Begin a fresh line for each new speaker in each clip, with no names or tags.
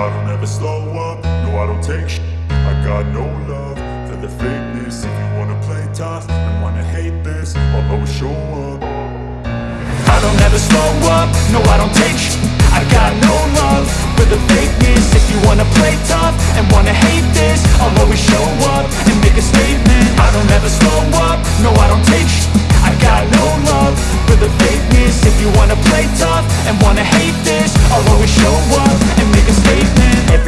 I don't ever slow up, no I don't take sh. I got no love for the fakeness. If you wanna play tough and wanna hate this I'll always show up.
I don't ever slow up, no I don't take sh. I got no love for the fakeness. If you wanna play tough and wanna hate this I'll always show up and make a statement. I don't ever slow up, no I don't take sh. I got no love for the fakeness. If you wanna play tough and wanna hate this I'll always show up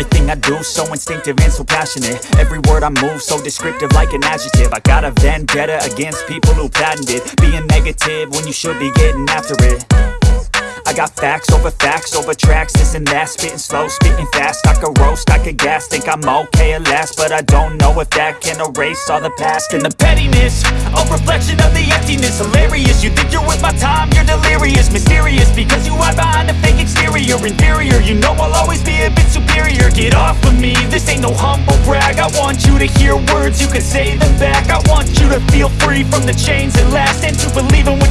Everything I do so instinctive and so passionate. Every word I move so descriptive like an adjective. I got a vendetta against people who patented Being negative when you should be getting after it. I got facts over facts over tracks, this and that. Spitting slow, spitting fast, I could roast, I could gas Think I'm okay at last, but I don't know if that can erase all the past
And the pettiness, a reflection of the emptiness. Hilarious, you think you're with my time, you're delirious. Mysterious, because you hide behind a exterior Inferior, you know I'll always be a bit superior. Get off of me, this ain't no humble brag. I want you to hear words, you can say them back. I want you to feel free from the chains that last And to believe in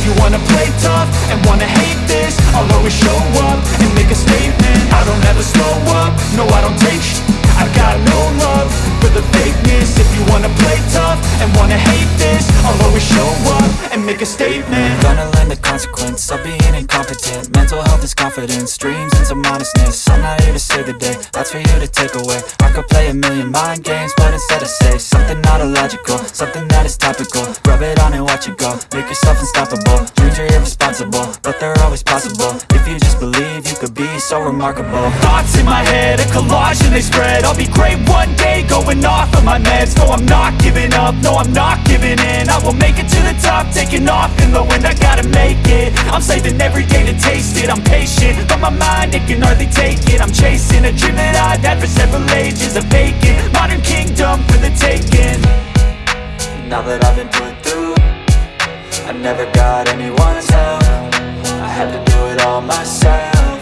If you wanna play tough and wanna hate this I'll always show up and make a statement. I don't ever slow up, no I don't take I got no love for the fakeness. If you wanna play tough and wanna hate this I'll always show up and make a statement.
Gonna learn the consequence of being incompetent. Mental health is confidence, dreams and some honestness I'm not here to save the day, that's for you to take away. I could play a million mind games, but instead I say Something not illogical, something that is topical. Rub it on and watch it go, make yourself unstoppable. Dreams are irresponsible, but they're always possible. If you just believe, you could be so remarkable.
Thoughts in my head, a collage and they spread I'll be great one day, going off of my meds. No, I'm not giving up, no, I'm not giving in. I will make it to the top, taking off in the wind. I gotta make it, I'm saving every day to taste it. I'm patient, but my mind, it can hardly take it. I'm chasing a dream that I've had for several ages A vacant, modern kingdom for the taking.
Now that I've been put through I never got anyone's help. I had to do it all myself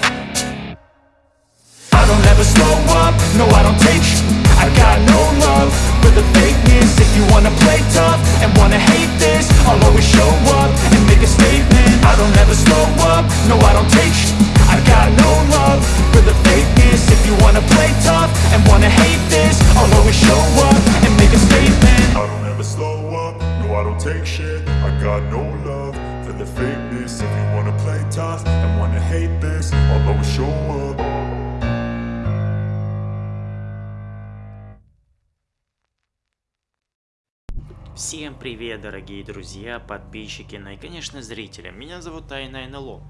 I don't ever slow up, no I don't take sh I got no love. For the fakeness If you wanna play tough and wanna hate this I'll always show up and make a statement. I don't ever slow up, no I don't take sh I got no love. For the fakeness If you wanna play tough and wanna hate this I'll always show up and make a statement.
I don't ever slow up, no I don't take shit. I got no love. For the fakeness If you wanna play tough
Всем привет, дорогие друзья, подписчики, ну и, конечно, зрители. Меня зовут Тайна НЛО.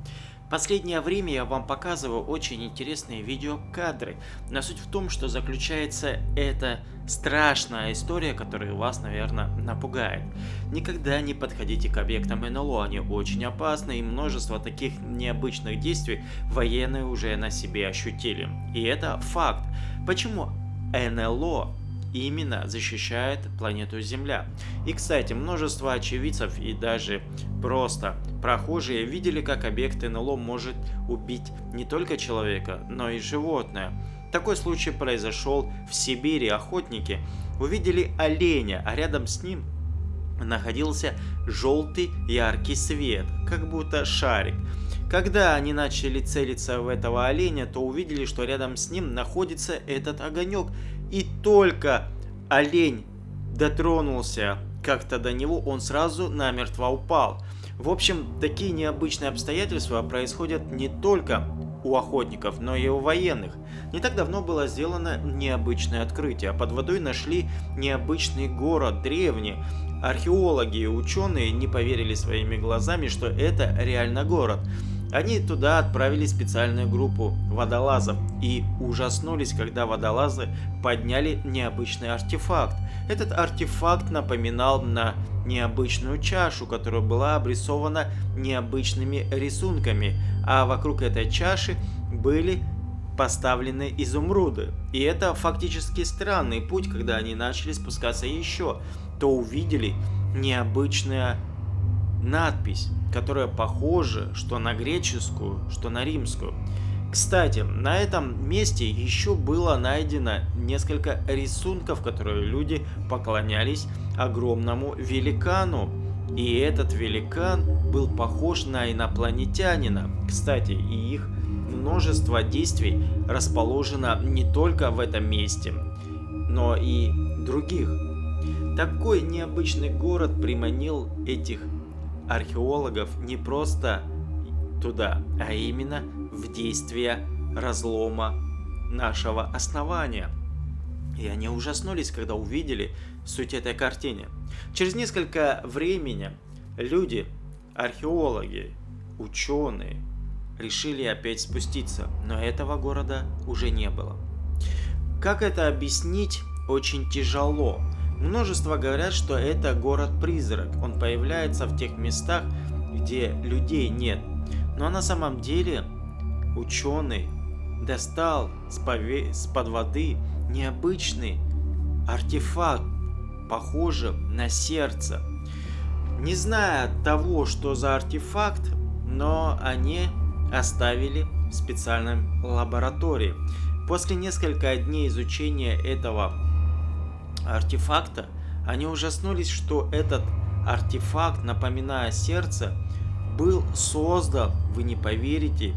Последнее время я вам показываю очень интересные видеокадры, но суть в том, что заключается эта страшная история, которая вас, наверное, напугает. Никогда не подходите к объектам НЛО, они очень опасны, и множество таких необычных действий военные уже на себе ощутили. И это факт. Почему НЛО именно защищает планету Земля. И, кстати, множество очевидцев и даже просто прохожие видели, как объект НЛО может убить не только человека, но и животное. Такой случай произошел в Сибири. Охотники увидели оленя, а рядом с ним находился желтый яркий свет, как будто шарик. Когда они начали целиться в этого оленя, то увидели, что рядом с ним находится этот огонек. И только олень дотронулся как-то до него, он сразу намертво упал. В общем, такие необычные обстоятельства происходят не только у охотников, но и у военных. Не так давно было сделано необычное открытие. Под водой нашли необычный город, древний. Археологи и ученые не поверили своими глазами, что это реально город. Они туда отправили специальную группу водолазов и ужаснулись, когда водолазы подняли необычный артефакт. Этот артефакт напоминал на необычную чашу, которая была обрисована необычными рисунками, а вокруг этой чаши были поставлены изумруды. И это фактически странный путь, когда они начали спускаться еще, то увидели необычная надпись, которая похожа что на греческую, что на римскую. Кстати, на этом месте еще было найдено несколько рисунков, которые люди поклонялись огромному великану. И этот великан был похож на инопланетянина. Кстати, и их множество действий расположено не только в этом месте, но и других. Такой необычный город приманил этих археологов не просто туда, а именно в действие разлома нашего основания. И они ужаснулись, когда увидели суть этой картины. Через несколько времени люди, археологи, ученые, решили опять спуститься, но этого города уже не было. Как это объяснить, очень тяжело. Множество говорят, что это город-призрак. Он появляется в тех местах, где людей нет. Но на самом деле ученый достал с-под воды необычный артефакт, похожий на сердце. Не зная того, что за артефакт, но они оставили в специальной лаборатории. После нескольких дней изучения этого артефакта, они ужаснулись, что этот артефакт, напоминая сердце, был создан, вы не поверите,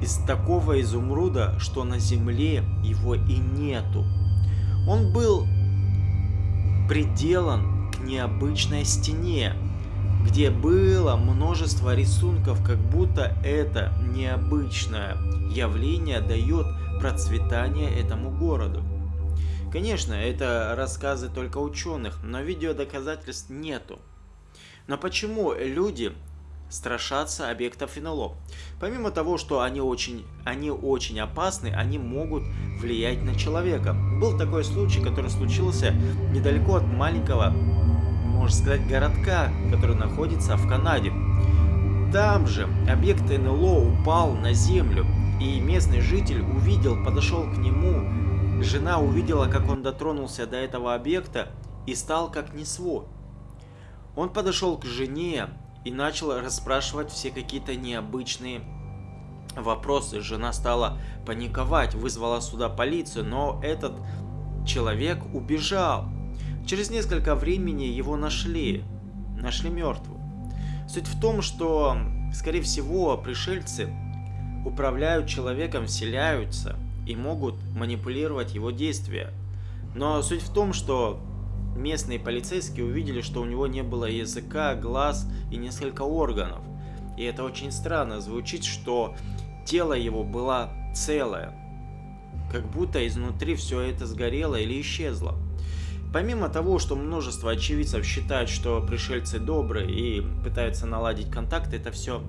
из такого изумруда, что на земле его и нету. Он был приделан к необычной стене, где было множество рисунков, как будто это необычное явление дает процветание этому городу. Конечно, это рассказы только ученых, но видео доказательств нету. Но почему люди страшатся объектов НЛО? Помимо того, что они очень, они очень опасны, они могут влиять на человека. Был такой случай, который случился недалеко от маленького можно сказать, городка, который находится в Канаде. Там же объект НЛО упал на землю, и местный житель увидел, подошел к нему, жена увидела, как он дотронулся до этого объекта и стал как не свой. Он подошел к жене и начал расспрашивать все какие-то необычные вопросы. Жена стала паниковать, вызвала сюда полицию, но этот человек убежал. Через несколько времени его нашли, нашли мертвым. Суть в том, что, скорее всего, пришельцы управляют человеком, вселяются и могут манипулировать его действия. Но суть в том, что местные полицейские увидели, что у него не было языка, глаз и несколько органов. И это очень странно звучит, что тело его было целое, как будто изнутри все это сгорело или исчезло. Помимо того, что множество очевидцев считают, что пришельцы добрые и пытаются наладить контакт, это все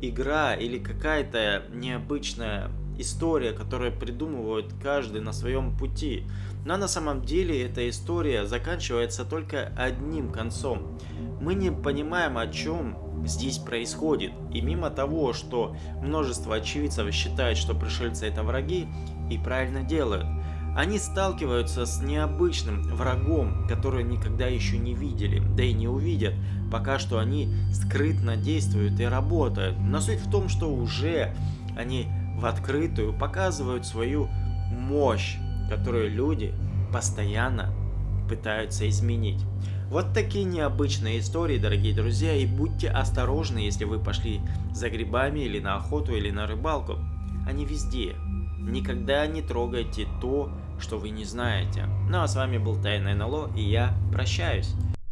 игра или какая-то необычная история, которую придумывают каждый на своем пути. Но на самом деле эта история заканчивается только одним концом. Мы не понимаем, о чем здесь происходит. И мимо того, что множество очевидцев считают, что пришельцы это враги, и правильно делают – они сталкиваются с необычным врагом, который никогда еще не видели, да и не увидят, пока что они скрытно действуют и работают. Но суть в том, что уже они в открытую показывают свою мощь, которую люди постоянно пытаются изменить. Вот такие необычные истории, дорогие друзья, и будьте осторожны, если вы пошли за грибами или на охоту или на рыбалку. Они везде. Никогда не трогайте то, что вы не знаете. Ну а с вами был Тайный НЛО и я прощаюсь.